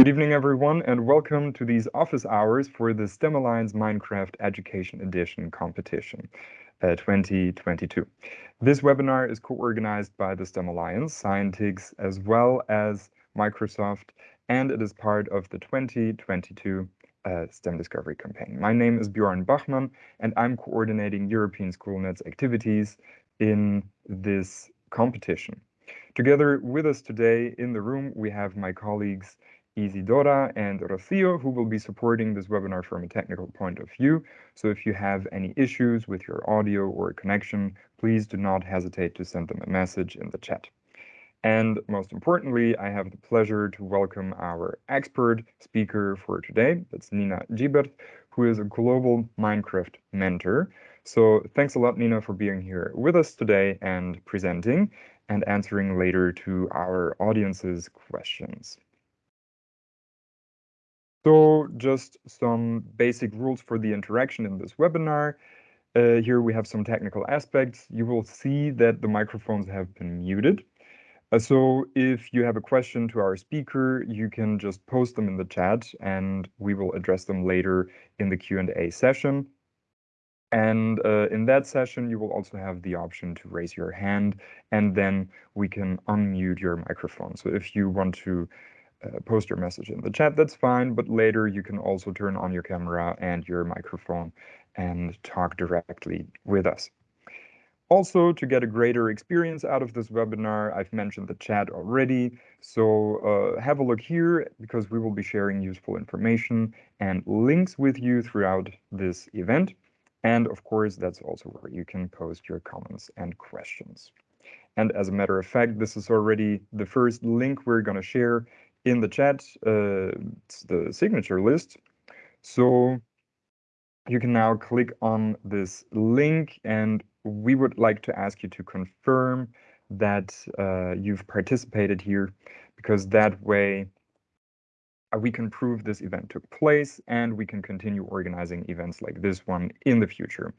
Good evening, everyone, and welcome to these office hours for the STEM Alliance Minecraft Education Edition competition uh, 2022. This webinar is co-organized by the STEM Alliance, Scientix, as well as Microsoft, and it is part of the 2022 uh, STEM Discovery campaign. My name is Bjorn Bachmann, and I'm coordinating European SchoolNet's activities in this competition. Together with us today in the room, we have my colleagues Isidora and Rocio, who will be supporting this webinar from a technical point of view. So if you have any issues with your audio or connection, please do not hesitate to send them a message in the chat. And most importantly, I have the pleasure to welcome our expert speaker for today. That's Nina Gibert, who is a global Minecraft mentor. So thanks a lot, Nina, for being here with us today and presenting and answering later to our audience's questions. So just some basic rules for the interaction in this webinar. Uh, here we have some technical aspects. You will see that the microphones have been muted. Uh, so if you have a question to our speaker, you can just post them in the chat and we will address them later in the Q&A session. And uh, in that session, you will also have the option to raise your hand and then we can unmute your microphone. So if you want to uh, post your message in the chat, that's fine. But later you can also turn on your camera and your microphone and talk directly with us. Also, to get a greater experience out of this webinar, I've mentioned the chat already. So uh, have a look here because we will be sharing useful information and links with you throughout this event. And of course, that's also where you can post your comments and questions. And as a matter of fact, this is already the first link we're going to share in the chat uh, the signature list. So you can now click on this link and we would like to ask you to confirm that uh, you've participated here because that way uh, we can prove this event took place and we can continue organizing events like this one in the future.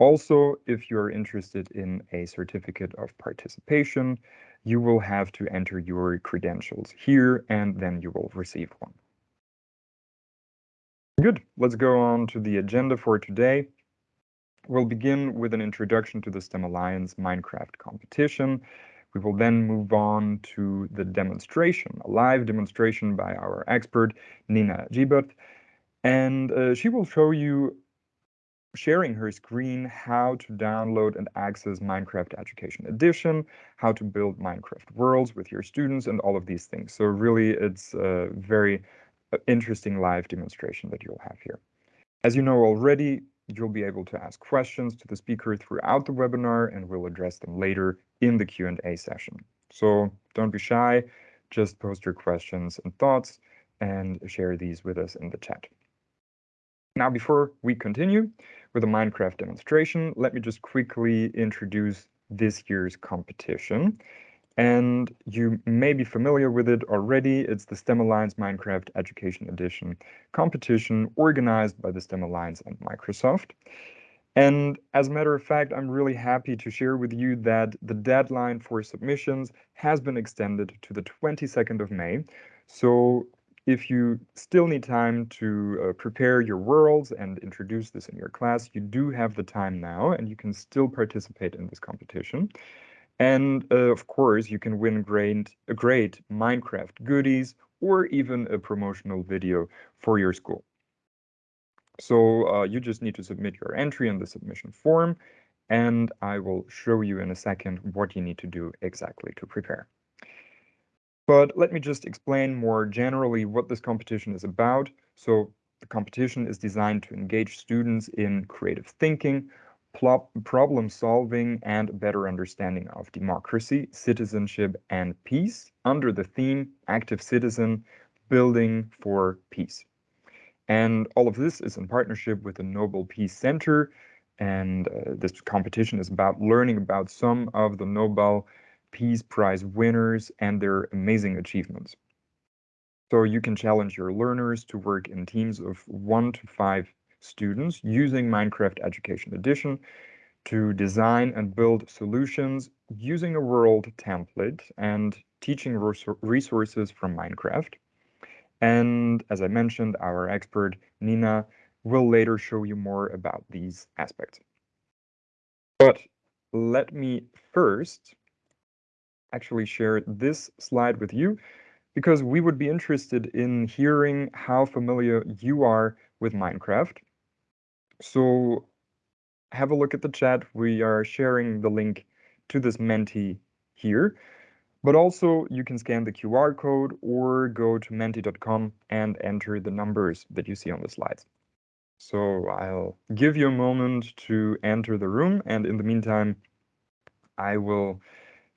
Also, if you're interested in a certificate of participation, you will have to enter your credentials here and then you will receive one. Good, let's go on to the agenda for today. We'll begin with an introduction to the STEM Alliance Minecraft competition. We will then move on to the demonstration, a live demonstration by our expert, Nina Gibert. And uh, she will show you sharing her screen how to download and access Minecraft Education Edition, how to build Minecraft worlds with your students, and all of these things. So really, it's a very uh, interesting live demonstration that you'll have here. As you know already, you'll be able to ask questions to the speaker throughout the webinar, and we'll address them later in the Q&A session. So don't be shy, just post your questions and thoughts and share these with us in the chat. Now, before we continue with a Minecraft demonstration, let me just quickly introduce this year's competition. And you may be familiar with it already. It's the STEM Alliance Minecraft Education Edition competition organized by the STEM Alliance and Microsoft. And as a matter of fact, I'm really happy to share with you that the deadline for submissions has been extended to the 22nd of May. So if you still need time to uh, prepare your worlds and introduce this in your class, you do have the time now and you can still participate in this competition. And uh, of course, you can win great, great Minecraft goodies or even a promotional video for your school. So uh, you just need to submit your entry in the submission form, and I will show you in a second what you need to do exactly to prepare. But let me just explain more generally what this competition is about. So the competition is designed to engage students in creative thinking, problem solving, and better understanding of democracy, citizenship, and peace under the theme Active Citizen Building for Peace. And all of this is in partnership with the Nobel Peace Center. And uh, this competition is about learning about some of the Nobel Peace Prize winners and their amazing achievements. So you can challenge your learners to work in teams of one to five students using Minecraft Education Edition to design and build solutions using a world template and teaching resources from Minecraft. And as I mentioned, our expert, Nina, will later show you more about these aspects. But let me first actually share this slide with you because we would be interested in hearing how familiar you are with Minecraft. So have a look at the chat. We are sharing the link to this Menti here. But also you can scan the QR code or go to menti.com and enter the numbers that you see on the slides. So I'll give you a moment to enter the room and in the meantime, I will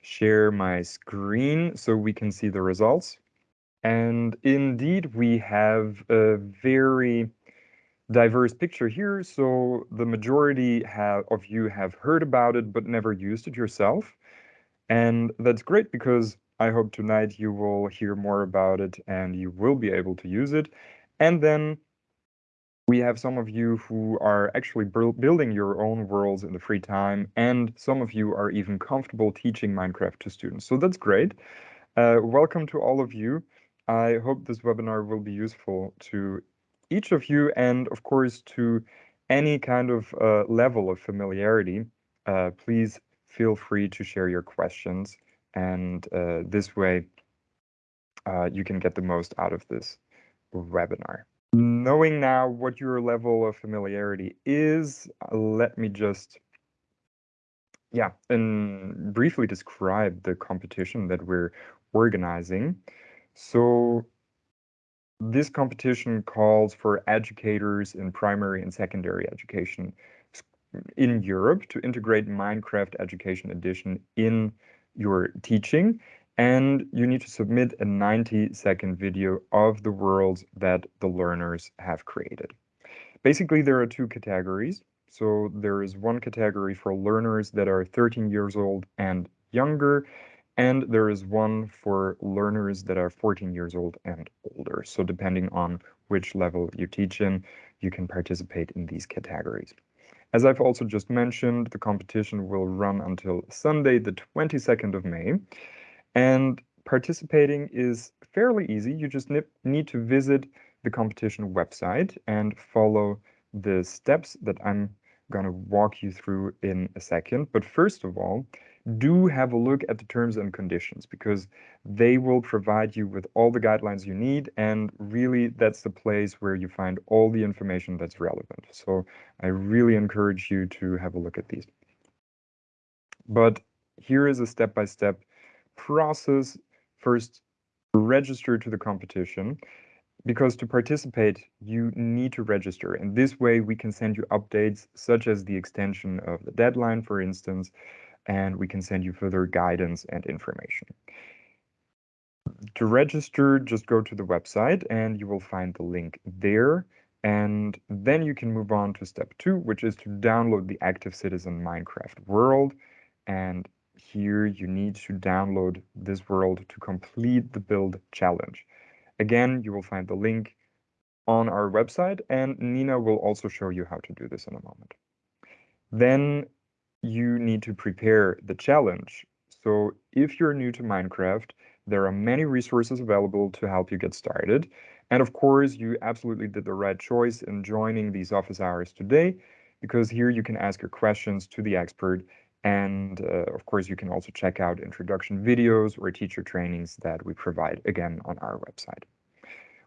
share my screen so we can see the results. And indeed, we have a very diverse picture here. So the majority have, of you have heard about it, but never used it yourself. And that's great because I hope tonight you will hear more about it and you will be able to use it. And then we have some of you who are actually building your own worlds in the free time, and some of you are even comfortable teaching Minecraft to students. So that's great. Uh, welcome to all of you. I hope this webinar will be useful to each of you and, of course, to any kind of uh, level of familiarity. Uh, please feel free to share your questions. And uh, this way, uh, you can get the most out of this webinar. Knowing now what your level of familiarity is, uh, let me just yeah, and briefly describe the competition that we're organizing. So this competition calls for educators in primary and secondary education in Europe to integrate Minecraft Education Edition in your teaching. And you need to submit a 90 second video of the worlds that the learners have created. Basically, there are two categories. So there is one category for learners that are 13 years old and younger, and there is one for learners that are 14 years old and older. So depending on which level you teach in, you can participate in these categories. As I've also just mentioned, the competition will run until Sunday, the 22nd of May. And participating is fairly easy. You just need to visit the competition website and follow the steps that I'm going to walk you through in a second. But first of all, do have a look at the terms and conditions because they will provide you with all the guidelines you need. And really, that's the place where you find all the information that's relevant. So I really encourage you to have a look at these. But here is a step-by-step -step process. First, register to the competition because to participate, you need to register. And this way we can send you updates such as the extension of the deadline, for instance, and we can send you further guidance and information. To register, just go to the website and you will find the link there. And then you can move on to step two, which is to download the Active Citizen Minecraft world. And here you need to download this world to complete the build challenge. Again, you will find the link on our website and Nina will also show you how to do this in a moment. Then you need to prepare the challenge. So if you're new to Minecraft, there are many resources available to help you get started. And of course, you absolutely did the right choice in joining these office hours today, because here you can ask your questions to the expert. And uh, of course, you can also check out introduction videos or teacher trainings that we provide again on our website.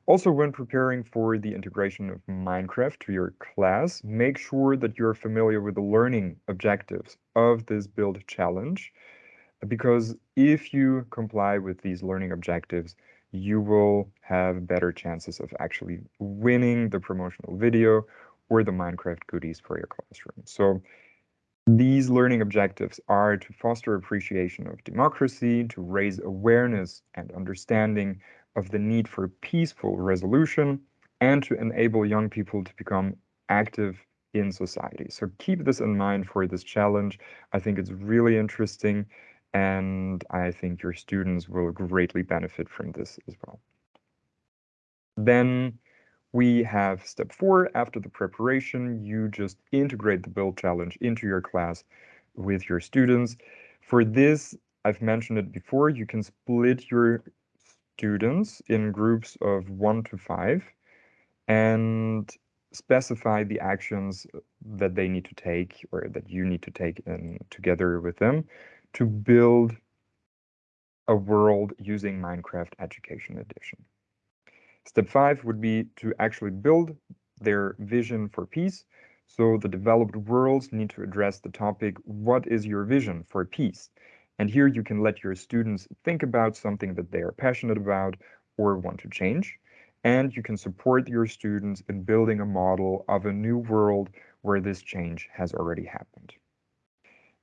Also, when preparing for the integration of Minecraft to your class, make sure that you're familiar with the learning objectives of this build challenge, because if you comply with these learning objectives, you will have better chances of actually winning the promotional video or the Minecraft goodies for your classroom. So these learning objectives are to foster appreciation of democracy, to raise awareness and understanding of the need for peaceful resolution and to enable young people to become active in society. So keep this in mind for this challenge. I think it's really interesting and I think your students will greatly benefit from this as well. Then we have step four. After the preparation, you just integrate the build challenge into your class with your students. For this, I've mentioned it before, you can split your students in groups of one to five and specify the actions that they need to take or that you need to take in together with them to build a world using Minecraft Education Edition. Step five would be to actually build their vision for peace. So the developed worlds need to address the topic, what is your vision for peace? And here you can let your students think about something that they are passionate about or want to change. And you can support your students in building a model of a new world where this change has already happened.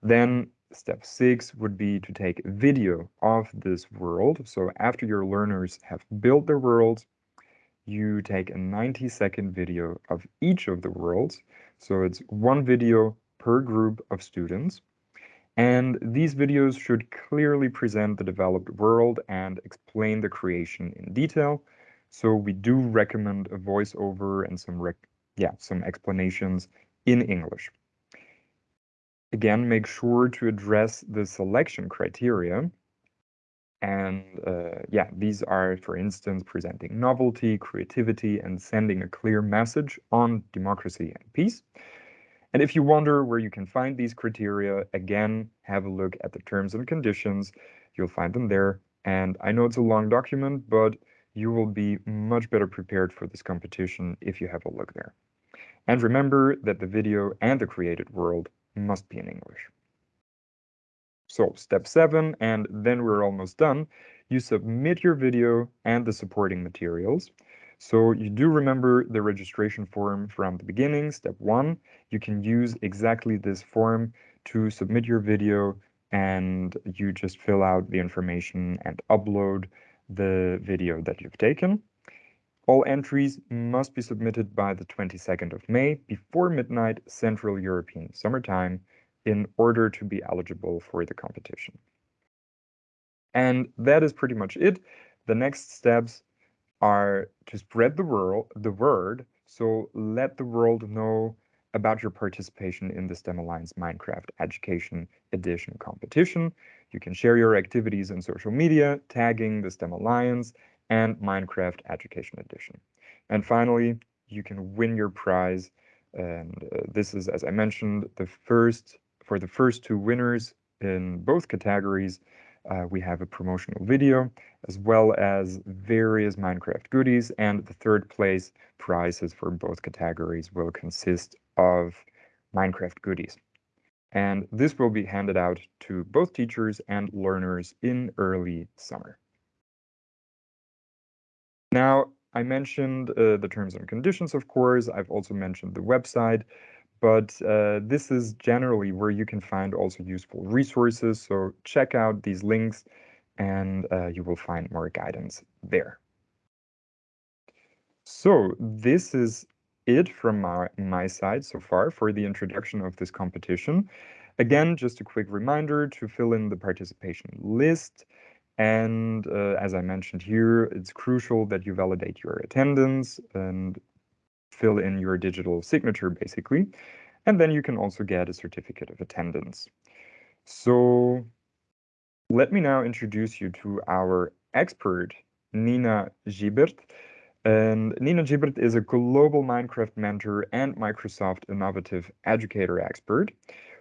Then step six would be to take video of this world. So after your learners have built their worlds, you take a 90 second video of each of the worlds. So it's one video per group of students. And these videos should clearly present the developed world and explain the creation in detail. So we do recommend a voiceover and some yeah, some explanations in English. Again, make sure to address the selection criteria. And uh, yeah, these are, for instance, presenting novelty, creativity, and sending a clear message on democracy and peace. And if you wonder where you can find these criteria, again, have a look at the terms and conditions. You'll find them there. And I know it's a long document, but you will be much better prepared for this competition if you have a look there. And remember that the video and the created world must be in English. So step seven, and then we're almost done. You submit your video and the supporting materials. So you do remember the registration form from the beginning, step one. You can use exactly this form to submit your video and you just fill out the information and upload the video that you've taken. All entries must be submitted by the 22nd of May before midnight Central European Summer Time in order to be eligible for the competition. And that is pretty much it. The next steps are to spread the world, the word, so let the world know about your participation in the STEM Alliance Minecraft Education Edition competition. You can share your activities in social media, tagging the STEM Alliance and Minecraft Education Edition. And finally, you can win your prize. And uh, this is, as I mentioned, the first for the first two winners in both categories, uh, we have a promotional video as well as various Minecraft goodies and the third place prizes for both categories will consist of Minecraft goodies. And this will be handed out to both teachers and learners in early summer. Now, I mentioned uh, the terms and conditions, of course. I've also mentioned the website but uh, this is generally where you can find also useful resources. So check out these links and uh, you will find more guidance there. So this is it from my, my side so far for the introduction of this competition. Again, just a quick reminder to fill in the participation list. And uh, as I mentioned here, it's crucial that you validate your attendance and fill in your digital signature basically. And then you can also get a certificate of attendance. So let me now introduce you to our expert, Nina Gibert. And Nina Gibert is a global Minecraft mentor and Microsoft Innovative Educator expert.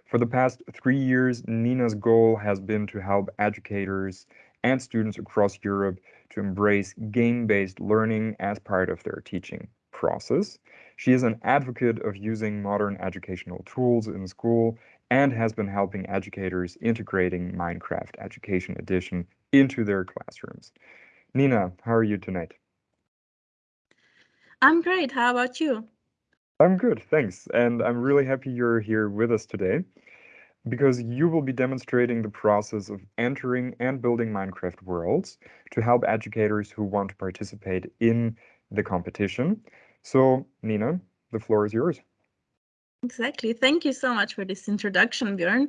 For the past three years, Nina's goal has been to help educators and students across Europe to embrace game-based learning as part of their teaching process. She is an advocate of using modern educational tools in school and has been helping educators integrating Minecraft Education Edition into their classrooms. Nina, how are you tonight? I'm great. How about you? I'm good, thanks. And I'm really happy you're here with us today because you will be demonstrating the process of entering and building Minecraft worlds to help educators who want to participate in the competition. So, Nina, the floor is yours. Exactly. Thank you so much for this introduction, Björn.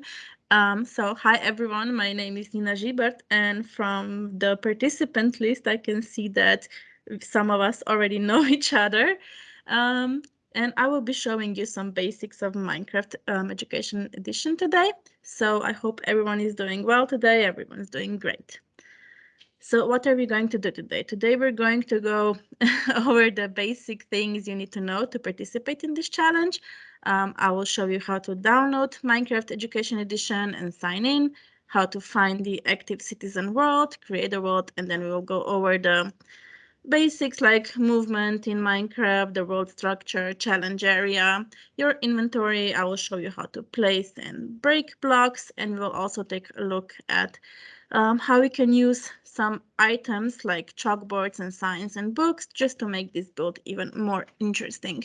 Um, so, hi everyone. My name is Nina Gibert, and from the participant list, I can see that some of us already know each other. Um, and I will be showing you some basics of Minecraft um, Education Edition today. So I hope everyone is doing well today. Everyone is doing great. So what are we going to do today? Today we're going to go over the basic things you need to know to participate in this challenge. Um, I will show you how to download Minecraft Education Edition and sign in, how to find the active citizen world, create a world, and then we will go over the basics like movement in Minecraft, the world structure, challenge area, your inventory. I will show you how to place and break blocks, and we'll also take a look at um, how we can use some items like chalkboards and signs and books just to make this build even more interesting.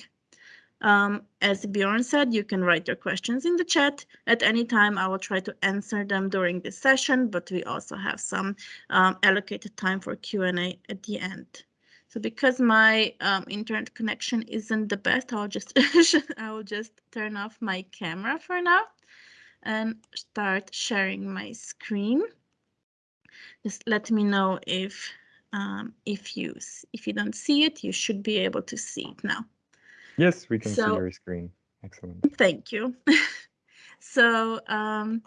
Um, as Bjorn said, you can write your questions in the chat at any time. I will try to answer them during this session, but we also have some um, allocated time for Q&A at the end. So because my um, internet connection isn't the best, I'll just I will just turn off my camera for now and start sharing my screen. Just let me know if um, if you if you don't see it, you should be able to see it now. Yes, we can So- see your screen. Excellent. Thank you. so um,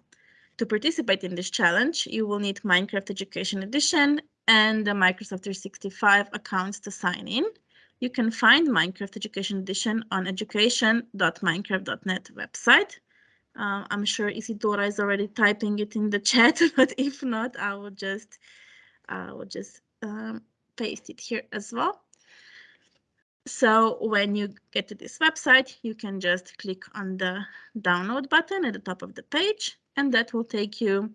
to participate in this challenge, you will need Minecraft Education Edition and the Microsoft 365 accounts to sign in. You can find Minecraft Education Edition on education.minecraft.net website. Uh, I'm sure Isidora is already typing it in the chat, but if not, I will just I will just um, paste it here as well. So when you get to this website, you can just click on the download button at the top of the page, and that will take you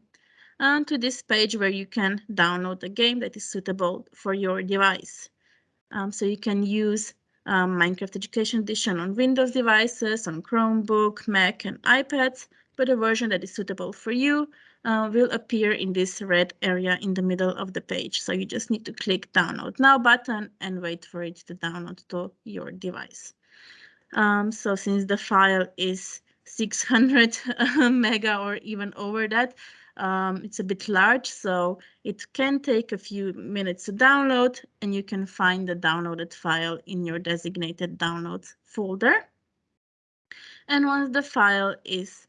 uh, to this page where you can download a game that is suitable for your device. Um, so you can use um, Minecraft Education Edition on Windows devices, on Chromebook, Mac, and iPads, but a version that is suitable for you uh, will appear in this red area in the middle of the page. So you just need to click download now button and wait for it to download to your device. Um, so since the file is 600 mega or even over that, um, it's a bit large, so it can take a few minutes to download and you can find the downloaded file in your designated downloads folder. And once the file is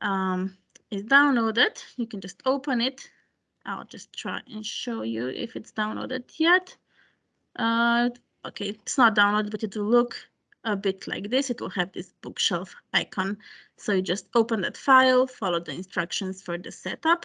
um, is downloaded, you can just open it. I'll just try and show you if it's downloaded yet. Uh, okay, it's not downloaded, but it will look a bit like this. It will have this bookshelf icon. So you just open that file, follow the instructions for the setup.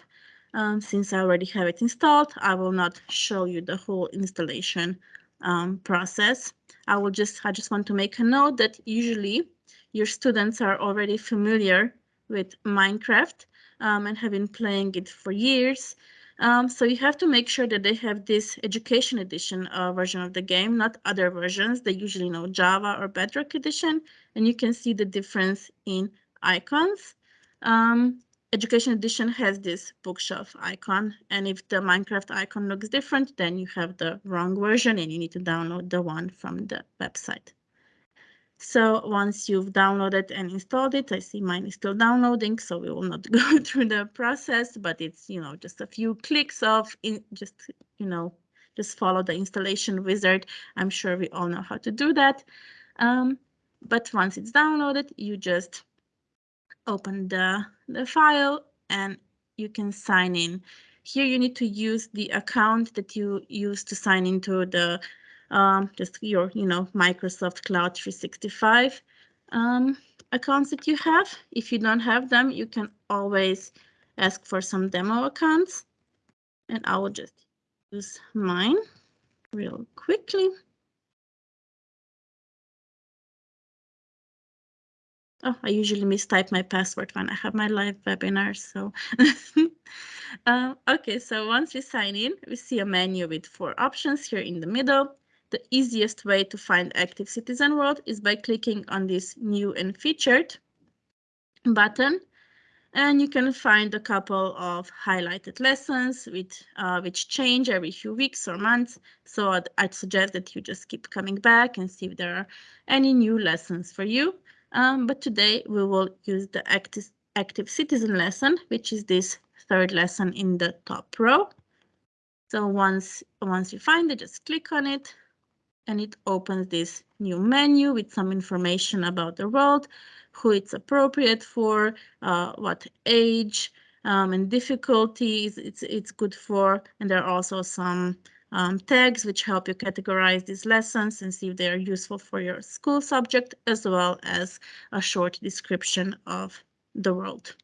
Um, since I already have it installed, I will not show you the whole installation um, process. I will just, I just want to make a note that usually your students are already familiar with Minecraft um, and have been playing it for years. Um, so you have to make sure that they have this education edition uh, version of the game, not other versions. They usually know Java or Bedrock edition, and you can see the difference in icons. Um, education edition has this bookshelf icon, and if the Minecraft icon looks different, then you have the wrong version and you need to download the one from the website. So once you've downloaded and installed it, I see mine is still downloading, so we will not go through the process, but it's, you know, just a few clicks of in just, you know, just follow the installation wizard. I'm sure we all know how to do that. Um, but once it's downloaded, you just open the, the file and you can sign in. Here you need to use the account that you use to sign into the um, just your, you know, Microsoft Cloud 365 um, accounts that you have. If you don't have them, you can always ask for some demo accounts. And I will just use mine real quickly. Oh, I usually mistype my password when I have my live webinars. So, um, okay, so once we sign in, we see a menu with four options here in the middle. The easiest way to find Active Citizen World is by clicking on this new and featured button. And you can find a couple of highlighted lessons with, uh, which change every few weeks or months. So I'd, I'd, suggest that you just keep coming back and see if there are any new lessons for you. Um, but today we will use the active, active citizen lesson, which is this third lesson in the top row. So once, once you find it, just click on it and it opens this new menu with some information about the world, who it's appropriate for, uh, what age, um, and difficulties it's, it's good for. And there are also some um, tags which help you categorize these lessons and see if they are useful for your school subject, as well as a short description of the world.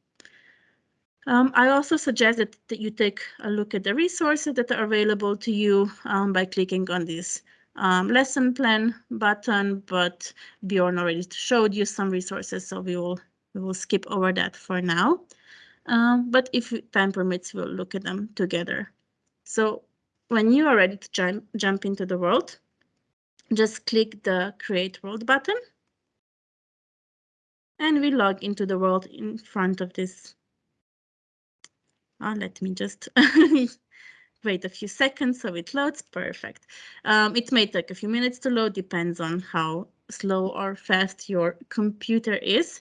Um, I also suggest that, that, you take a look at the resources that are available to you um, by clicking on this um, lesson plan button, but Bjorn already showed you some resources, so we will we will skip over that for now. Um, but if time permits, we'll look at them together. So when you are ready to jump, jump into the world, just click the Create World button. And we log into the world in front of this. Oh, let me just wait a few seconds so it loads. Perfect. Um, it may take a few minutes to load, depends on how slow or fast your computer is.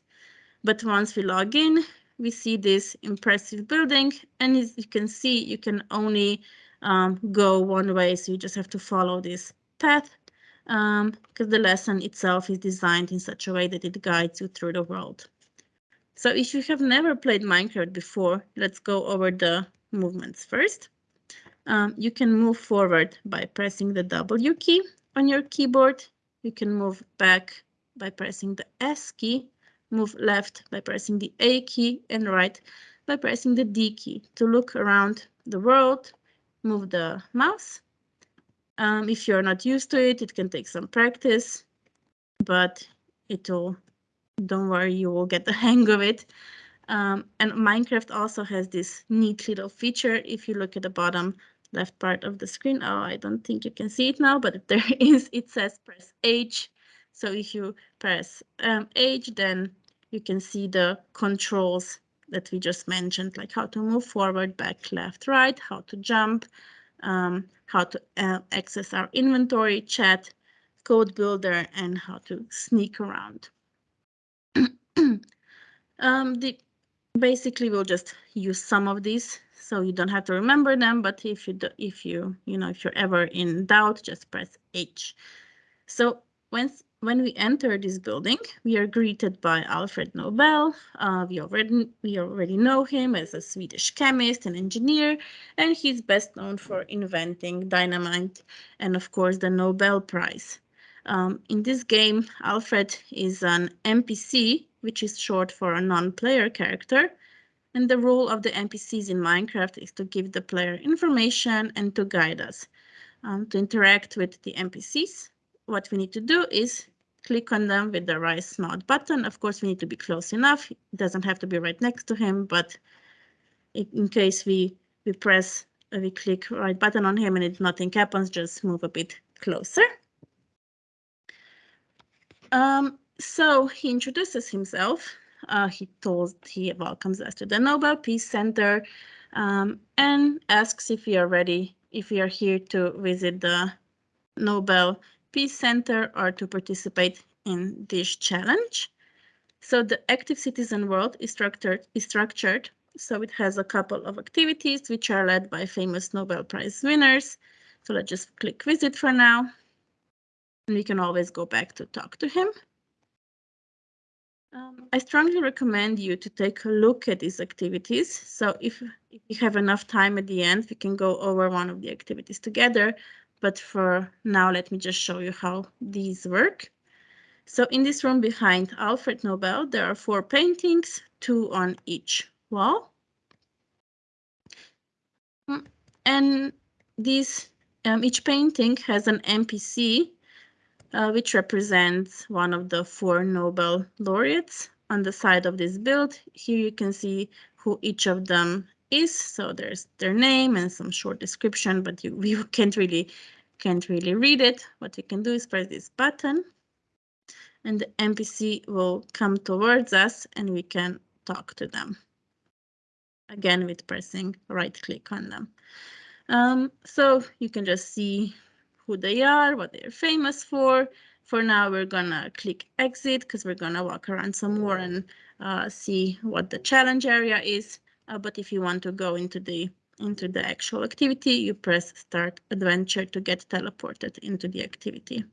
But once we log in, we see this impressive building. And as you can see, you can only um, go one way. So you just have to follow this path because um, the lesson itself is designed in such a way that it guides you through the world. So if you have never played Minecraft before, let's go over the movements first. Um, you can move forward by pressing the W key on your keyboard. You can move back by pressing the S key, move left by pressing the A key, and right by pressing the D key to look around the world, move the mouse. Um, if you're not used to it, it can take some practice, but it will, don't worry, you will get the hang of it. Um, and Minecraft also has this neat little feature. If you look at the bottom left part of the screen, oh, I don't think you can see it now, but there is, it says press H. So if you press um, H, then you can see the controls that we just mentioned, like how to move forward, back, left, right, how to jump, um, how to uh, access our inventory, chat, code builder, and how to sneak around. um, the, basically, we'll just use some of these, so you don't have to remember them. But if you do, if you you know if you're ever in doubt, just press H. So once when we enter this building, we are greeted by Alfred Nobel. Uh, we, already, we already know him as a Swedish chemist and engineer, and he's best known for inventing dynamite and, of course, the Nobel Prize. Um, in this game, Alfred is an NPC, which is short for a non-player character, and the role of the NPCs in Minecraft is to give the player information and to guide us. Um, to interact with the NPCs, what we need to do is click on them with the right node button. Of course, we need to be close enough. It doesn't have to be right next to him, but in case we, we press, uh, we click right button on him and it, nothing happens, just move a bit closer. Um, so he introduces himself. Uh, he told he welcomes us to the Nobel Peace Center um, and asks if we are ready, if we are here to visit the Nobel Peace Center or to participate in this challenge. So the active citizen world is structured, is structured so it has a couple of activities which are led by famous Nobel Prize winners. So let's just click visit for now. And we can always go back to talk to him. Um, I strongly recommend you to take a look at these activities. So if, if you have enough time at the end, we can go over one of the activities together. But for now, let me just show you how these work. So in this room behind Alfred Nobel, there are four paintings, two on each wall. Mm, and these, um, each painting has an NPC, uh, which represents one of the four Nobel laureates on the side of this build. Here you can see who each of them is. So there's their name and some short description, but you, you can't really can't really read it. What you can do is press this button and the NPC will come towards us and we can talk to them. Again, with pressing right click on them. Um, so you can just see who they are, what they're famous for. For now, we're gonna click exit because we're gonna walk around some more and uh, see what the challenge area is. Uh, but if you want to go into the into the actual activity, you press start adventure to get teleported into the activity.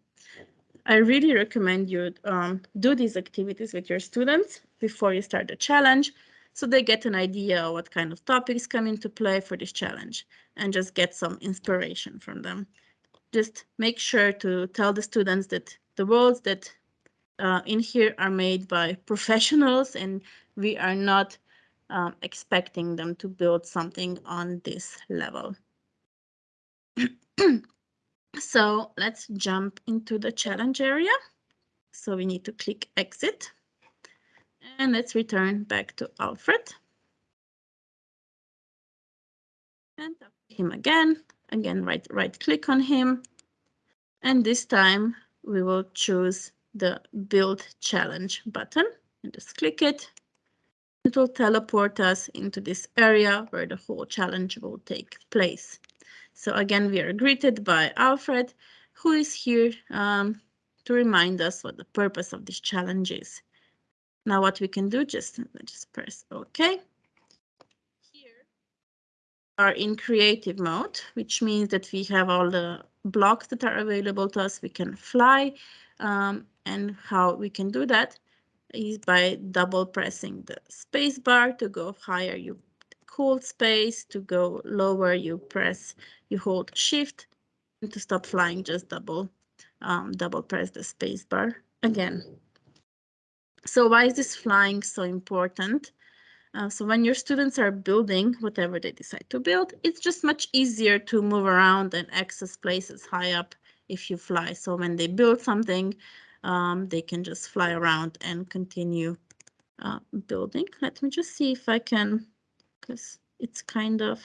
I really recommend you um, do these activities with your students before you start the challenge so they get an idea what kind of topics come into play for this challenge and just get some inspiration from them. Just make sure to tell the students that the worlds that uh, in here are made by professionals and we are not um, expecting them to build something on this level. so let's jump into the challenge area. So we need to click exit and let's return back to Alfred. And him again, again, right, right click on him. And this time we will choose the build challenge button and just click it. It will teleport us into this area where the whole challenge will take place. So again, we are greeted by Alfred, who is here um, to remind us what the purpose of this challenge is. Now what we can do, just, just press OK. Are in creative mode, which means that we have all the blocks that are available to us. We can fly um, and how we can do that is by double pressing the space bar to go higher. You hold space to go lower. You press you hold shift and to stop flying just double um, double press the space bar again. So why is this flying so important uh, so when your students are building whatever they decide to build it's just much easier to move around and access places high up if you fly so when they build something um, they can just fly around and continue uh, building. Let me just see if I can, because it's kind of,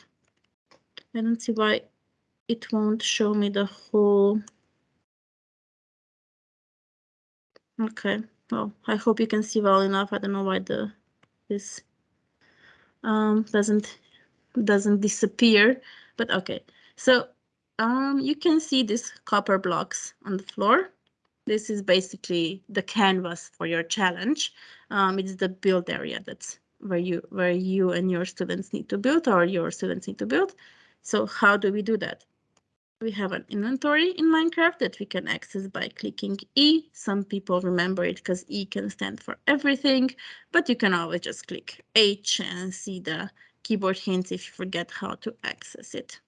I don't see why it won't show me the whole. Okay, well, I hope you can see well enough. I don't know why the this um, doesn't doesn't disappear, but okay. So um, you can see these copper blocks on the floor. This is basically the canvas for your challenge. Um, it's the build area that's where you where you and your students need to build or your students need to build. So how do we do that? We have an inventory in Minecraft that we can access by clicking E. Some people remember it because E can stand for everything, but you can always just click H and see the keyboard hints if you forget how to access it.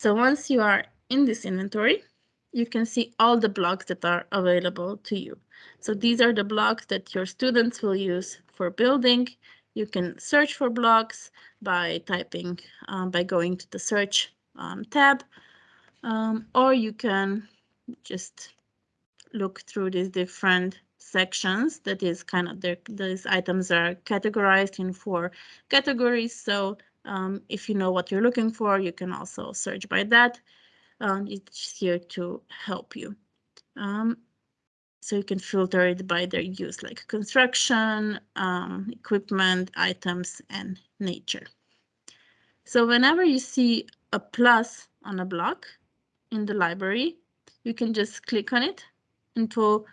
So once you are in this inventory, you can see all the blocks that are available to you. So these are the blocks that your students will use for building. You can search for blocks by typing, um, by going to the search um, tab, um, or you can just look through these different sections that is kind of their, these items are categorized in four categories. So um, if you know what you're looking for, you can also search by that um, it's here to help you. Um, so you can filter it by their use, like construction, um, equipment, items, and nature. So whenever you see a plus on a block in the library, you can just click on it. And it will,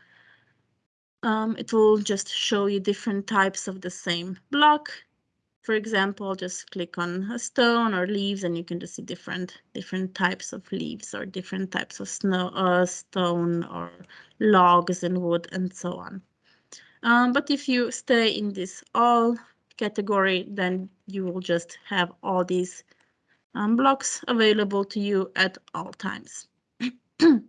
um, it will just show you different types of the same block. For example, just click on a stone or leaves and you can just see different different types of leaves or different types of snow, uh, stone or logs and wood and so on. Um, but if you stay in this all category, then you will just have all these um, blocks available to you at all times. so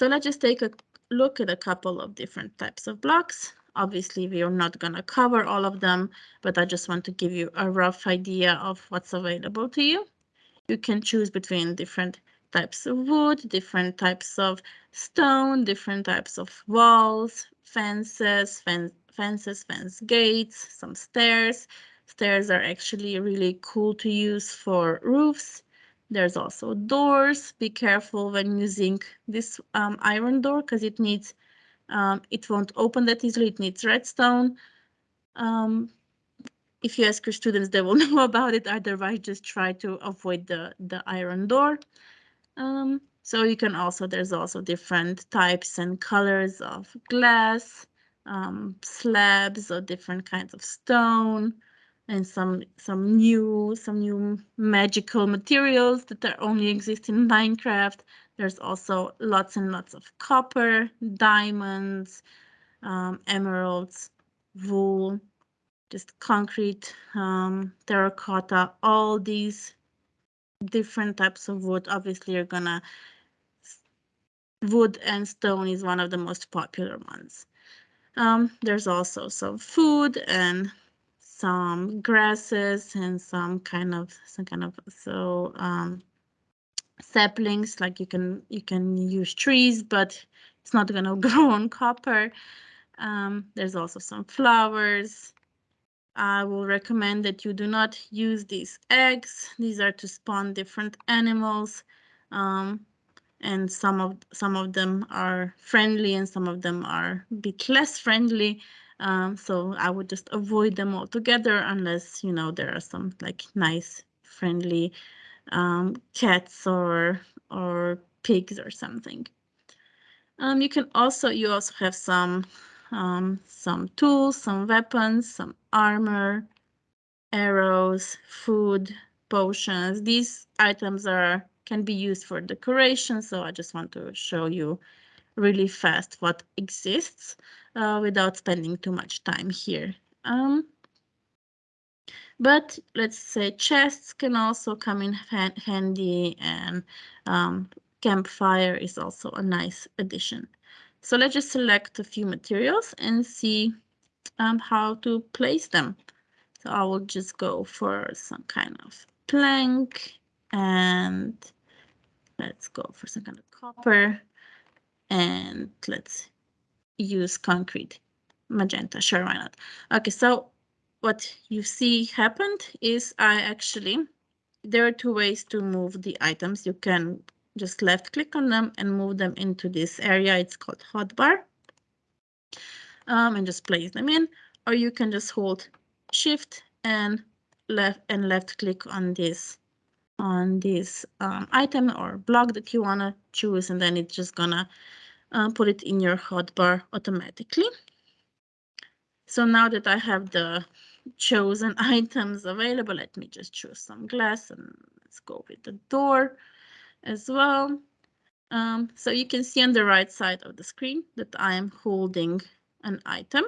let's just take a look at a couple of different types of blocks. Obviously, we are not going to cover all of them, but I just want to give you a rough idea of what's available to you. You can choose between different types of wood, different types of stone, different types of walls, fences, fence, fences, fence gates, some stairs. Stairs are actually really cool to use for roofs. There's also doors. Be careful when using this um, iron door because it needs um, it won't open that easily. It needs redstone. Um, if you ask your students, they will know about it. Otherwise, just try to avoid the, the iron door. Um, so you can also, there's also different types and colors of glass, um, slabs or different kinds of stone, and some some new some new magical materials that are only exist in Minecraft. There's also lots and lots of copper, diamonds, um, emeralds, wool, just concrete, um, terracotta, all these different types of wood. Obviously, you're gonna wood and stone is one of the most popular ones. Um, there's also some food and some grasses and some kind of some kind of so um, saplings like you can you can use trees but it's not going to grow on copper. Um, there's also some flowers. I will recommend that you do not use these eggs. These are to spawn different animals um, and some of some of them are friendly and some of them are a bit less friendly um, so I would just avoid them altogether unless you know there are some like nice friendly um, cats or or pigs or something um, you can also you also have some um, some tools some weapons some armor arrows food potions these items are can be used for decoration. So I just want to show you really fast what exists uh, without spending too much time here. Um, but let's say chests can also come in handy and um, campfire is also a nice addition. So let's just select a few materials and see um, how to place them. So I will just go for some kind of plank and let's go for some kind of copper and let's use concrete magenta sure why not? Okay so what you see happened is I actually there are two ways to move the items. You can just left click on them and move them into this area. It's called hotbar. Um, and just place them in. Or you can just hold shift and left and left click on this on this um, item or block that you want to choose and then it's just gonna uh, put it in your hotbar automatically. So now that I have the chosen items available, let me just choose some glass and let's go with the door as well. Um, so you can see on the right side of the screen that I am holding an item.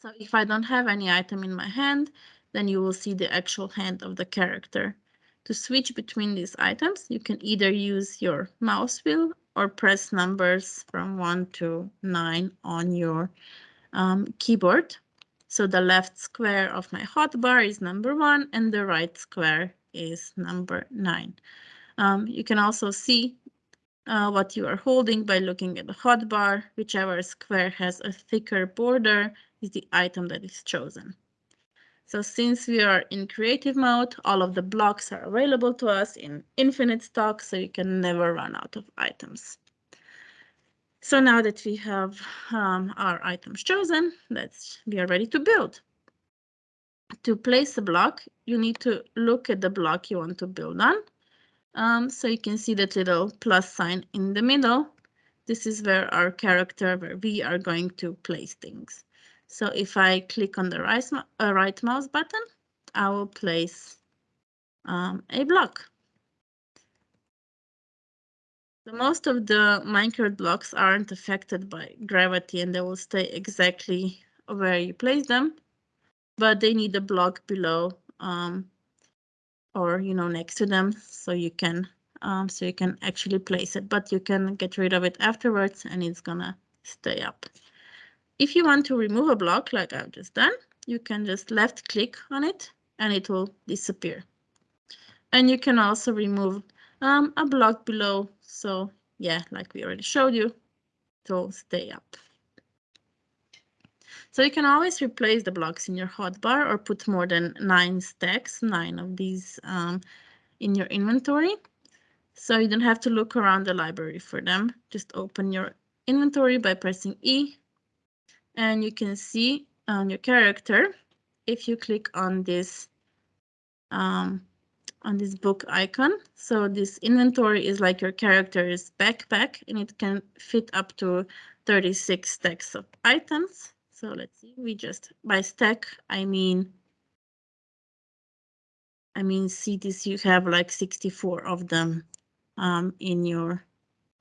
So if I don't have any item in my hand, then you will see the actual hand of the character. To switch between these items, you can either use your mouse wheel or press numbers from 1 to 9 on your um, keyboard. So the left square of my hotbar is number 1 and the right square is number 9. Um, you can also see uh, what you are holding by looking at the hotbar. Whichever square has a thicker border is the item that is chosen. So since we are in creative mode, all of the blocks are available to us in infinite stock, so you can never run out of items. So now that we have um, our items chosen, let's we are ready to build. To place a block, you need to look at the block you want to build on. Um, so you can see that little plus sign in the middle. This is where our character, where we are going to place things. So if I click on the right, uh, right mouse button, I will place um, a block. The most of the Minecraft blocks aren't affected by gravity and they will stay exactly where you place them, but they need a block below um, or you know next to them so you can um, so you can actually place it, but you can get rid of it afterwards and it's gonna stay up. If you want to remove a block like I've just done, you can just left click on it and it will disappear. And you can also remove um, a block below. So yeah, like we already showed you, it will stay up. So you can always replace the blocks in your hotbar or put more than nine stacks, nine of these um, in your inventory. So you don't have to look around the library for them. Just open your inventory by pressing E and you can see on your character if you click on this um, on this book icon. So this inventory is like your character's backpack and it can fit up to 36 stacks of items. So let's see, we just by stack, I mean, I mean, see this, you have like 64 of them um, in your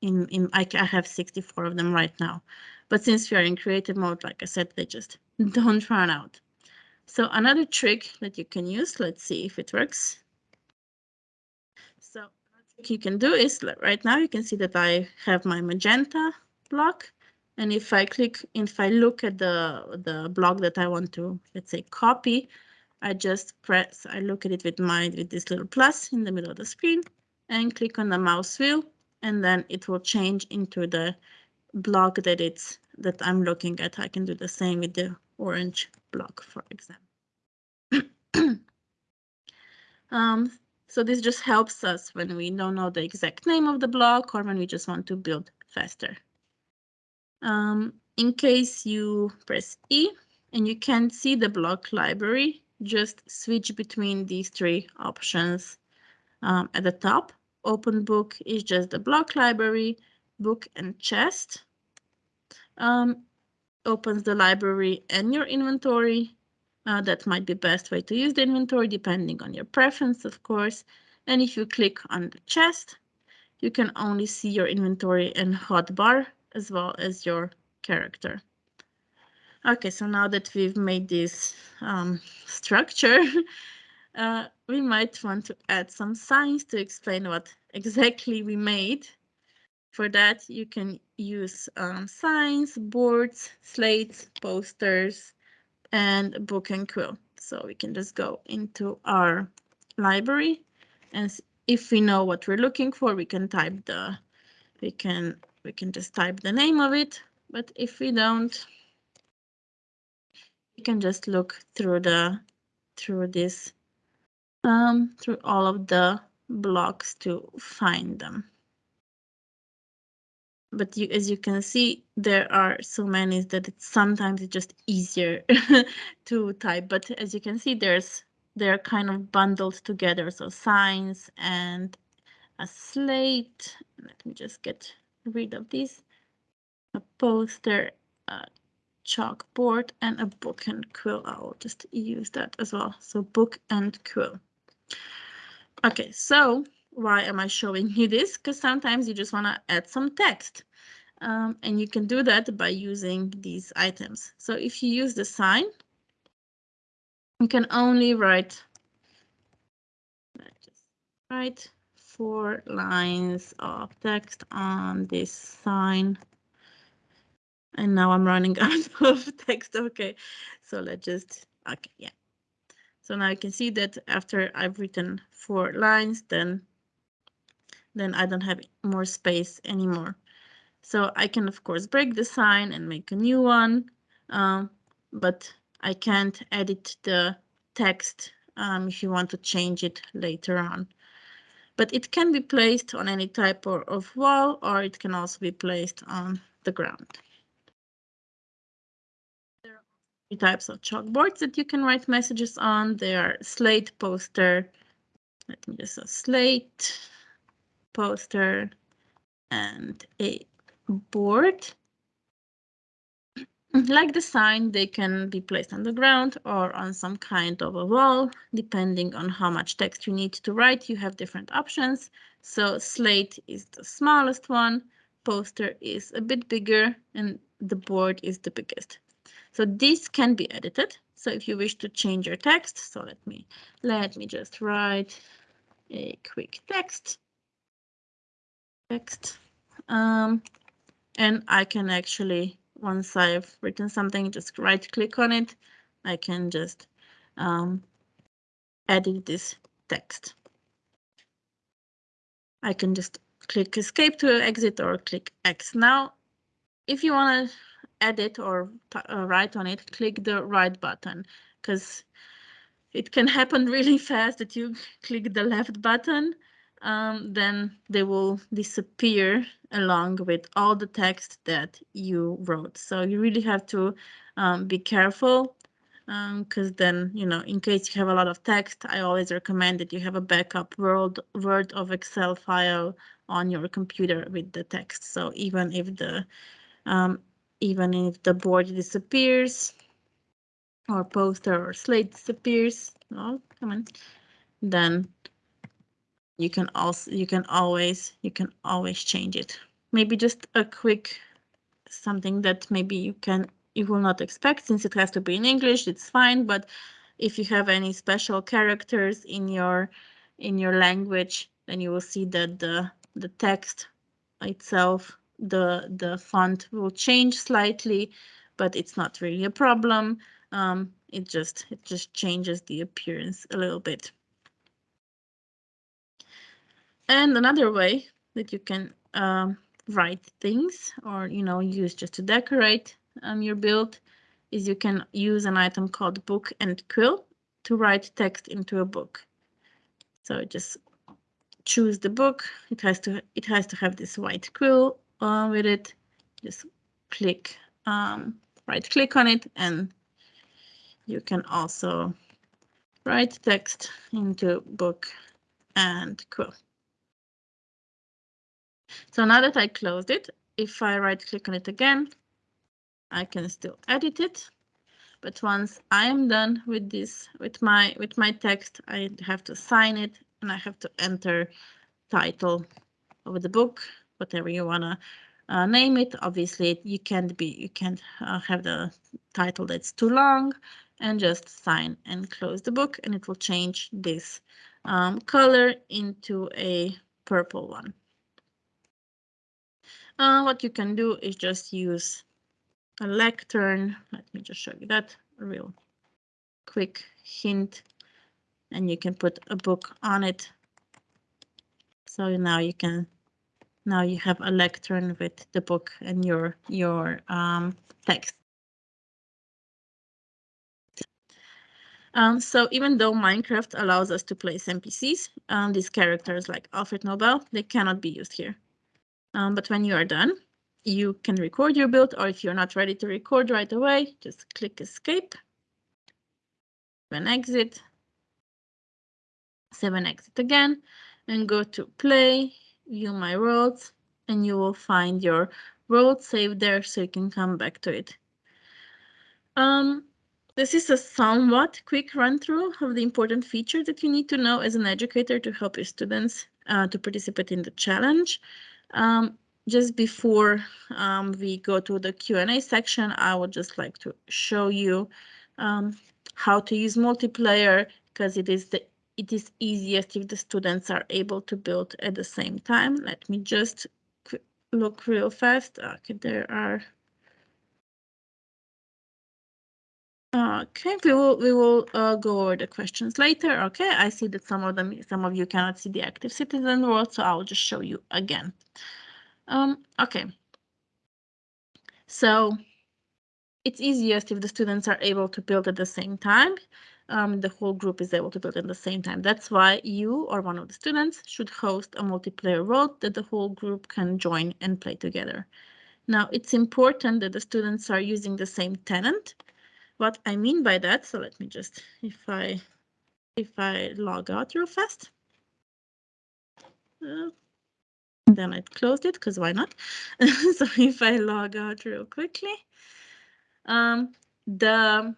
in, in I, I have 64 of them right now. But since we are in creative mode, like I said, they just don't run out. So another trick that you can use, let's see if it works. So what you can do is right now you can see that I have my magenta block. And if I click, if I look at the, the block that I want to, let's say, copy, I just press, I look at it with my, with this little plus in the middle of the screen and click on the mouse wheel, and then it will change into the block that it's, that I'm looking at. I can do the same with the orange block, for example. um, so this just helps us when we don't know the exact name of the block or when we just want to build faster. Um, in case you press E and you can't see the block library, just switch between these three options um, at the top. Open book is just the block library, book and chest. Um, opens the library and your inventory. Uh, that might be best way to use the inventory depending on your preference, of course. And if you click on the chest, you can only see your inventory and hotbar as well as your character. Okay, so now that we've made this um, structure, uh, we might want to add some signs to explain what exactly we made. For that, you can use um, signs, boards, slates, posters, and book and quill. So we can just go into our library and if we know what we're looking for, we can type the, we can, we can just type the name of it. But if we don't, we can just look through the, through this, um, through all of the blocks to find them but you, as you can see, there are so many that it's sometimes it's just easier to type. But as you can see, there's they're kind of bundled together. So signs and a slate. Let me just get rid of this. A poster, a chalkboard, and a book and quill. I'll just use that as well. So book and quill. Okay, so why am I showing you this? Because sometimes you just want to add some text. Um, and you can do that by using these items. So if you use the sign, you can only write write four lines of text on this sign. And now I'm running out of text. Okay, so let's just, okay, yeah. So now you can see that after I've written four lines, then then I don't have more space anymore. So I can, of course, break the sign and make a new one, um, but I can't edit the text um, if you want to change it later on. But it can be placed on any type of, of wall or it can also be placed on the ground. There are three types of chalkboards that you can write messages on. They are slate, poster, let me just say slate, poster, and a board. Like the sign, they can be placed on the ground or on some kind of a wall, depending on how much text you need to write. You have different options. So slate is the smallest one, poster is a bit bigger, and the board is the biggest. So this can be edited. So if you wish to change your text, so let me let me just write a quick text. Text. Um, and I can actually, once I've written something, just right click on it. I can just um, edit this text. I can just click escape to exit or click X. Now, if you want to edit or uh, write on it, click the right button because it can happen really fast that you click the left button um, then they will disappear along with all the text that you wrote. So you really have to um, be careful because um, then, you know, in case you have a lot of text, I always recommend that you have a backup Word, Word of Excel file on your computer with the text. So even if the um, even if the board disappears or poster or slate disappears, oh, come on, then you can also you can always you can always change it maybe just a quick something that maybe you can you will not expect since it has to be in English, it's fine. But if you have any special characters in your in your language, then you will see that the the text itself, the the font will change slightly, but it's not really a problem. Um, it just it just changes the appearance a little bit. And another way that you can um, write things or you know use just to decorate um, your build is you can use an item called book and quill to write text into a book. So just choose the book. It has to it has to have this white quill uh, with it. Just click um, right click on it and you can also write text into book and quill. So now that I closed it, if I right click on it again, I can still edit it. But once I am done with this, with my with my text, I have to sign it and I have to enter title of the book, whatever you wanna uh, name it. Obviously, you can't be you can't uh, have the title that's too long, and just sign and close the book, and it will change this um, color into a purple one. Uh, what you can do is just use a lectern. Let me just show you that real quick hint. And you can put a book on it. So now you can, now you have a lectern with the book and your, your um, text. Um, so even though Minecraft allows us to place NPCs, um, these characters like Alfred Nobel, they cannot be used here. Um, but when you are done, you can record your build, or if you're not ready to record right away, just click escape, then exit, seven exit again, and go to play, view my worlds, and you will find your world saved there so you can come back to it. Um, this is a somewhat quick run through of the important features that you need to know as an educator to help your students uh, to participate in the challenge. Um, just before um, we go to the Q&A section, I would just like to show you um, how to use multiplayer because it is the it is easiest if the students are able to build at the same time. Let me just look real fast. Okay, there are. Okay, we will we will uh, go over the questions later. Okay, I see that some of them some of you cannot see the active citizen world, so I'll just show you again. Um, okay. So it's easiest if the students are able to build at the same time. Um, the whole group is able to build at the same time. That's why you or one of the students should host a multiplayer world that the whole group can join and play together. Now, it's important that the students are using the same tenant. What I mean by that, so let me just, if I, if I log out real fast. Uh, then I closed it because why not? so if I log out real quickly, um, the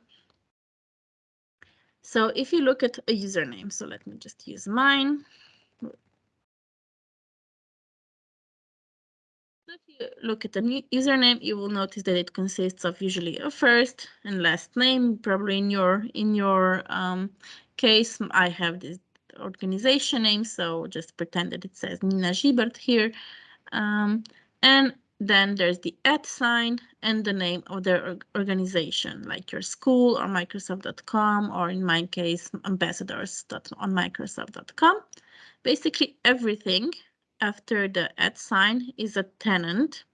so if you look at a username, so let me just use mine. You look at the username, you will notice that it consists of usually a first and last name. Probably in your in your um, case, I have this organization name, so just pretend that it says Nina Gibert here. Um, and then there's the at sign and the name of their organization, like your school or Microsoft.com, or in my case, ambassadors on Microsoft.com. Basically, everything after the at sign is a tenant.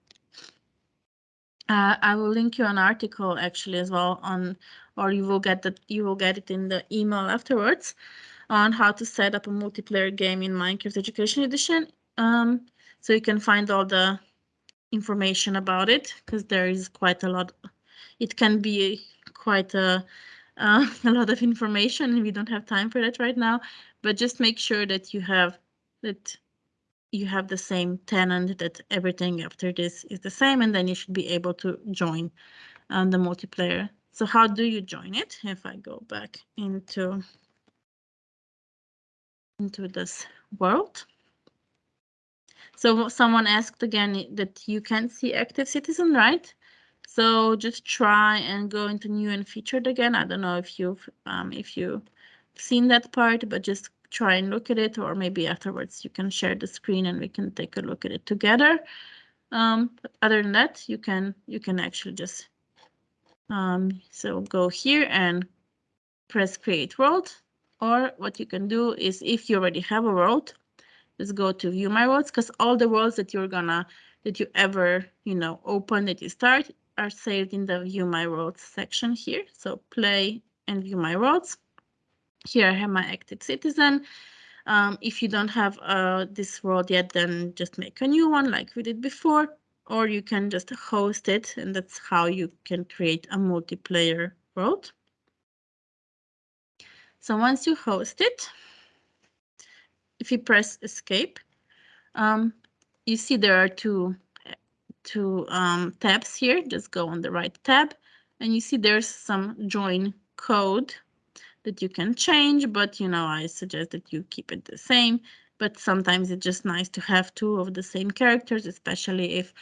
Uh, I will link you an article actually as well on, or you will get that you will get it in the email afterwards on how to set up a multiplayer game in Minecraft Education Edition. Um, so you can find all the information about it because there is quite a lot. It can be quite a, uh, a lot of information and we don't have time for that right now, but just make sure that you have that you have the same tenant that everything after this is the same and then you should be able to join um, the multiplayer. So how do you join it? If I go back into into this world. So someone asked again that you can't see active citizen, right? So just try and go into new and featured again. I don't know if you've um, if you've seen that part, but just try and look at it, or maybe afterwards you can share the screen and we can take a look at it together. Um, other than that, you can you can actually just um, so go here and press create world. Or what you can do is if you already have a world, just go to view my worlds because all the worlds that you're gonna that you ever you know open that you start are saved in the view my worlds section here. So play and view my worlds. Here I have my active citizen. Um, if you don't have uh, this world yet, then just make a new one like we did before, or you can just host it, and that's how you can create a multiplayer world. So once you host it, if you press escape, um, you see there are two, two um, tabs here. Just go on the right tab and you see there's some join code that you can change, but you know, I suggest that you keep it the same. But sometimes it's just nice to have two of the same characters, especially if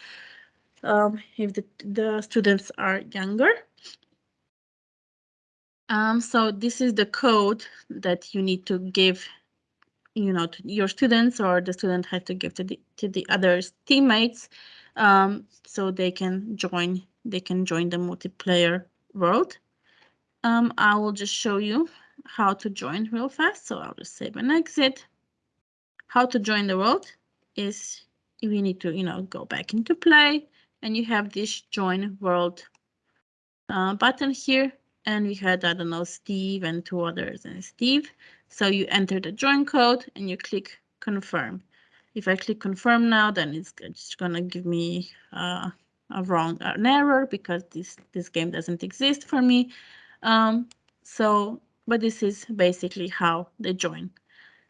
um, if the, the students are younger. Um, so this is the code that you need to give, you know, to your students or the student has to give to the to the other teammates, um, so they can join they can join the multiplayer world. Um, I will just show you how to join real fast. So I'll just save and exit. How to join the world is we need to, you know, go back into play and you have this join world uh, button here. And we had, I don't know, Steve and two others and Steve. So you enter the join code and you click confirm. If I click confirm now, then it's just gonna give me uh, a wrong an error because this this game doesn't exist for me. Um, so, but this is basically how they join.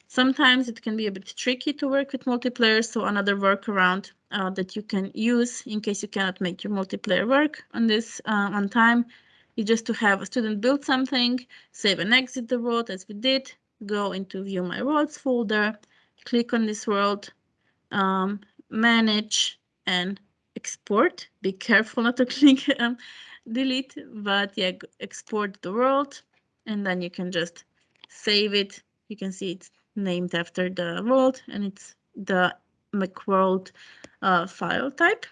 Sometimes it can be a bit tricky to work with multiplayer, so another workaround uh, that you can use in case you cannot make your multiplayer work on this uh, on time is just to have a student build something, save and exit the world as we did, go into view my worlds folder, click on this world, um, manage and export. Be careful not to click um, delete, but yeah, export the world, and then you can just save it. You can see it's named after the world, and it's the macworld uh, file type.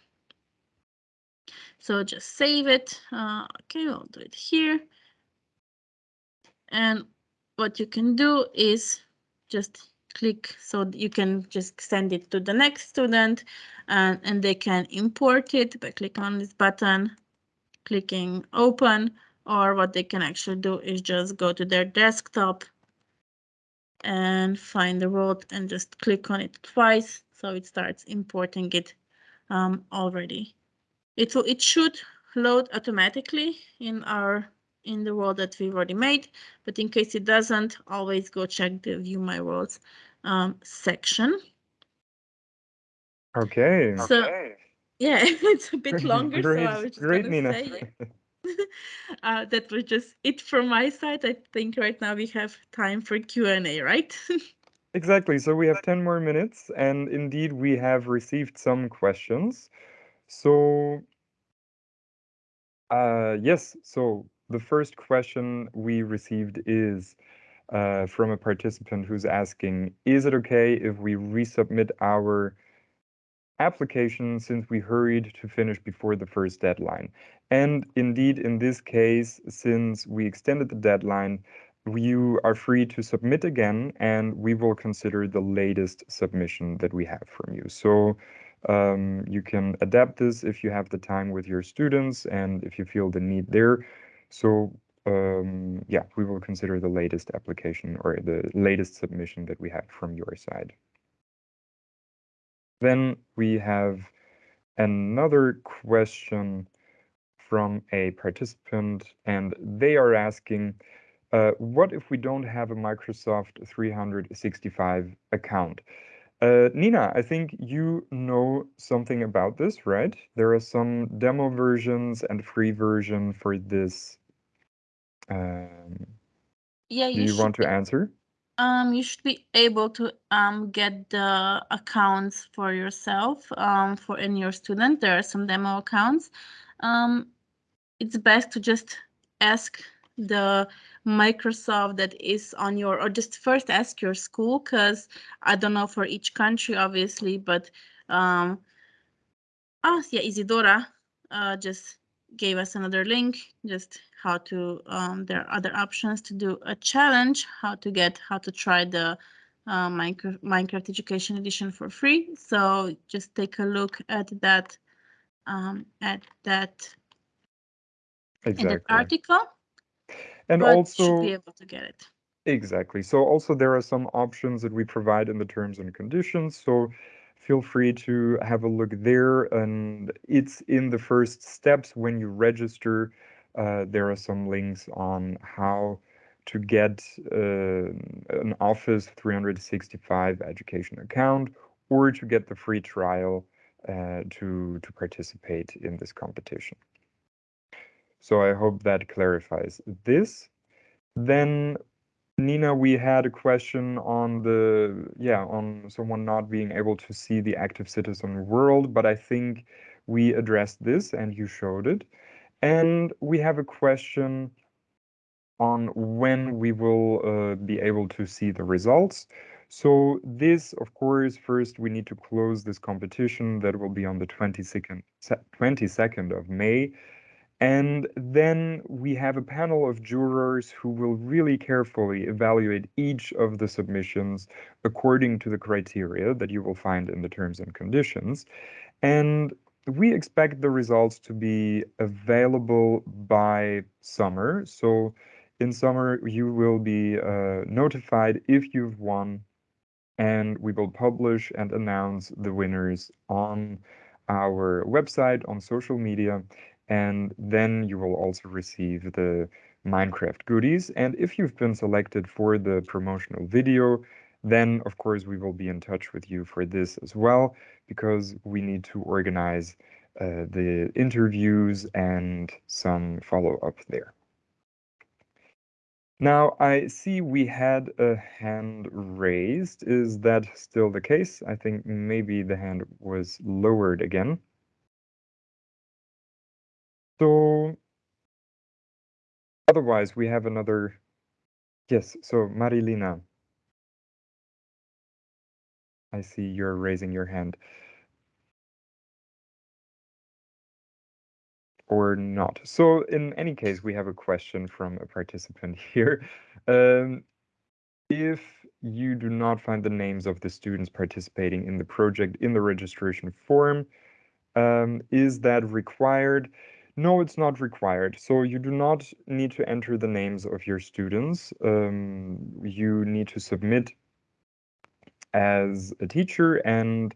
So just save it. Uh, okay, I'll do it here. And what you can do is just click so you can just send it to the next student and, and they can import it by clicking on this button clicking open or what they can actually do is just go to their desktop and find the world and just click on it twice so it starts importing it um, already. It will it should load automatically in our in the world that we've already made, but in case it doesn't, always go check the view my worlds um, section. Okay. So, okay. Yeah, it's a bit longer, great, so I was just great, Nina. say uh, that was just it from my side. I think right now we have time for Q and A, right? Exactly. So we have 10 more minutes, and indeed we have received some questions. So, uh, yes, so the first question we received is uh, from a participant who's asking, is it okay if we resubmit our application since we hurried to finish before the first deadline. And indeed, in this case, since we extended the deadline, you are free to submit again, and we will consider the latest submission that we have from you. So um, you can adapt this if you have the time with your students and if you feel the need there. So um, yeah, we will consider the latest application or the latest submission that we have from your side. Then we have another question from a participant, and they are asking, uh, what if we don't have a Microsoft 365 account? Uh, Nina, I think you know something about this, right? There are some demo versions and free version for this. Um, yeah, do you, want to answer? Um, you should be able to um, get the accounts for yourself um, for in your student. There are some demo accounts. Um, it's best to just ask the Microsoft that is on your, or just first ask your school, because I don't know for each country, obviously, but um, oh yeah, Isidora uh, just gave us another link, just how to, um, there are other options to do a challenge, how to get, how to try the uh, Minecraft, Minecraft Education Edition for free. So just take a look at that, um, at that in that Exactly. article, And but should also, be able to get it. exactly. So also there are some options that we provide in the terms and conditions. So feel free to have a look there. And it's in the first steps when you register. Uh, there are some links on how to get uh, an Office 365 education account or to get the free trial uh, to to participate in this competition. So I hope that clarifies this. Then Nina, we had a question on the yeah on someone not being able to see the active citizen world, but I think we addressed this and you showed it. And we have a question on when we will uh, be able to see the results. So this, of course, first we need to close this competition that will be on the 22nd, 22nd of May. And then we have a panel of jurors who will really carefully evaluate each of the submissions according to the criteria that you will find in the terms and conditions. And we expect the results to be available by summer. So in summer, you will be uh, notified if you've won, and we will publish and announce the winners on our website, on social media, and then you will also receive the Minecraft goodies. And if you've been selected for the promotional video, then of course we will be in touch with you for this as well, because we need to organize uh, the interviews and some follow-up there. Now, I see we had a hand raised. Is that still the case? I think maybe the hand was lowered again. So otherwise, we have another. Yes, so Marilina. I see you're raising your hand. or not. So in any case, we have a question from a participant here. Um, if you do not find the names of the students participating in the project in the registration form, um, is that required? No, it's not required. So you do not need to enter the names of your students. Um, you need to submit as a teacher and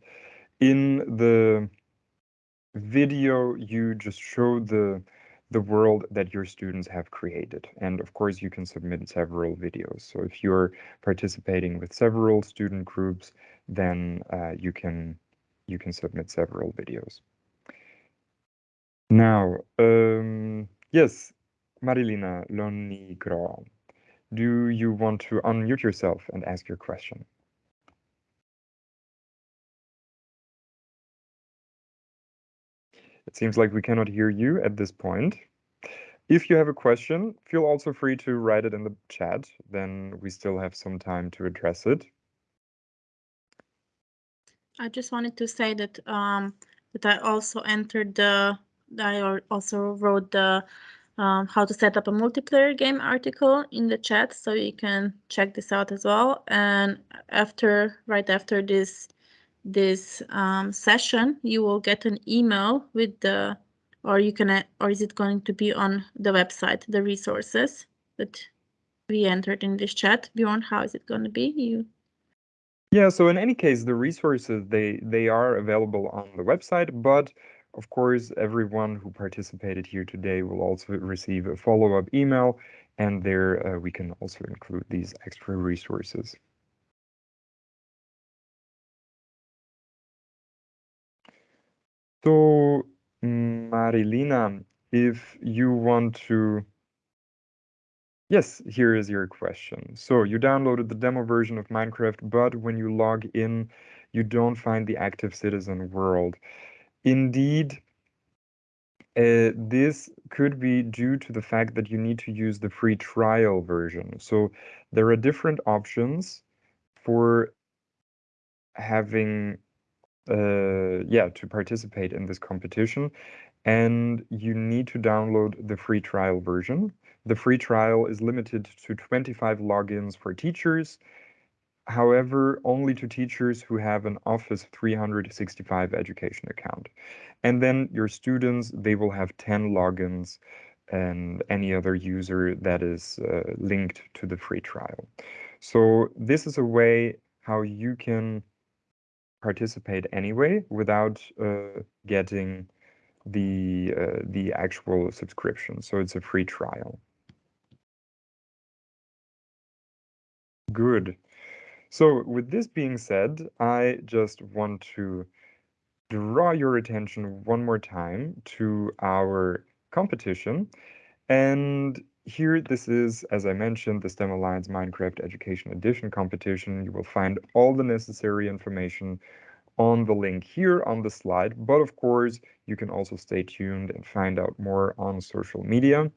in the video, you just show the the world that your students have created. And of course, you can submit several videos. So if you're participating with several student groups, then uh, you can you can submit several videos. Now, um, yes, Marilina Lonigro, do you want to unmute yourself and ask your question? It seems like we cannot hear you at this point. If you have a question, feel also free to write it in the chat, then we still have some time to address it. I just wanted to say that um, that I also entered the I also wrote the um, how to set up a multiplayer game article in the chat, so you can check this out as well. And after right after this this um, session, you will get an email with the, or you can, or is it going to be on the website, the resources that we entered in this chat? Bjorn, how is it going to be? You. Yeah, so in any case, the resources, they, they are available on the website, but of course, everyone who participated here today will also receive a follow-up email, and there uh, we can also include these extra resources. So, Marilina, if you want to Yes, here is your question. So you downloaded the demo version of Minecraft, but when you log in, you don't find the active citizen world. Indeed, uh, this could be due to the fact that you need to use the free trial version. So there are different options for having, uh, yeah, to participate in this competition. And you need to download the free trial version. The free trial is limited to 25 logins for teachers, however, only to teachers who have an Office 365 education account. And then your students, they will have 10 logins and any other user that is uh, linked to the free trial. So this is a way how you can participate anyway without uh, getting the uh, the actual subscription. So it's a free trial. Good. So with this being said, I just want to draw your attention one more time to our competition. And here, this is, as I mentioned, the STEM Alliance Minecraft Education Edition competition. You will find all the necessary information on the link here on the slide. But of course, you can also stay tuned and find out more on social media.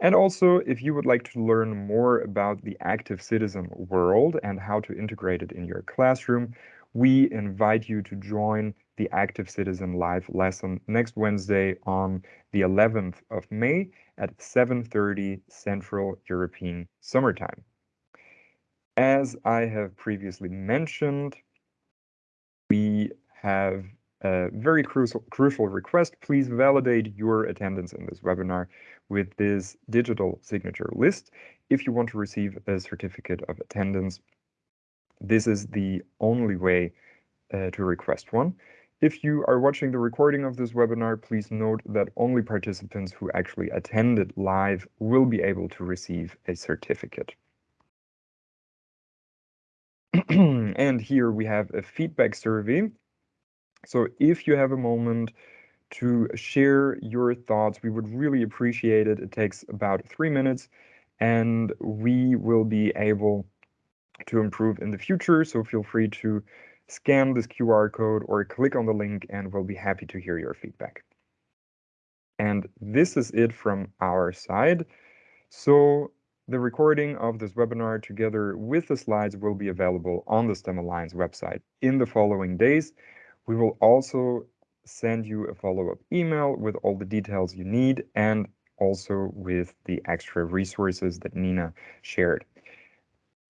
And also, if you would like to learn more about the active citizen world and how to integrate it in your classroom, we invite you to join the Active Citizen Live lesson next Wednesday on the 11th of May at 7.30 Central European Summertime. As I have previously mentioned, we have a very crucial, crucial request. Please validate your attendance in this webinar with this digital signature list. If you want to receive a certificate of attendance, this is the only way uh, to request one. If you are watching the recording of this webinar, please note that only participants who actually attended live will be able to receive a certificate. and here we have a feedback survey. So if you have a moment to share your thoughts. We would really appreciate it. It takes about three minutes and we will be able to improve in the future. So feel free to scan this QR code or click on the link and we'll be happy to hear your feedback. And this is it from our side. So the recording of this webinar together with the slides will be available on the STEM Alliance website in the following days. We will also send you a follow-up email with all the details you need and also with the extra resources that Nina shared.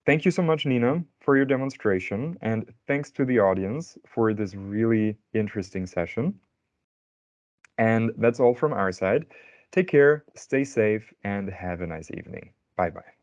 Thank you so much, Nina, for your demonstration, and thanks to the audience for this really interesting session. And that's all from our side. Take care, stay safe, and have a nice evening. Bye-bye.